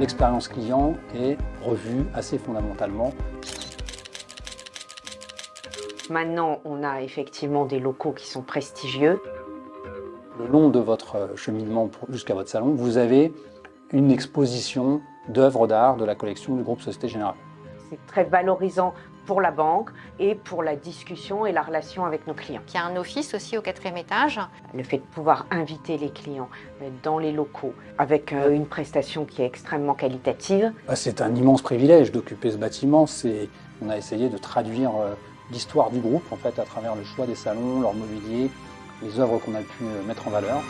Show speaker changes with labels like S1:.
S1: l'expérience client est revue assez fondamentalement.
S2: Maintenant, on a effectivement des locaux qui sont prestigieux.
S1: Le long de votre cheminement jusqu'à votre salon, vous avez une exposition d'œuvres d'art de la collection du groupe Société Générale.
S2: C'est très valorisant pour la banque et pour la discussion et la relation avec nos clients.
S3: Il y a un office aussi au quatrième étage.
S2: Le fait de pouvoir inviter les clients dans les locaux avec euh, une prestation qui est extrêmement qualitative.
S1: Bah, c'est un immense privilège d'occuper ce bâtiment. On a essayé de traduire euh, l'histoire du groupe en fait, à travers le choix des salons, leur mobilier, les œuvres qu'on a pu euh, mettre en valeur.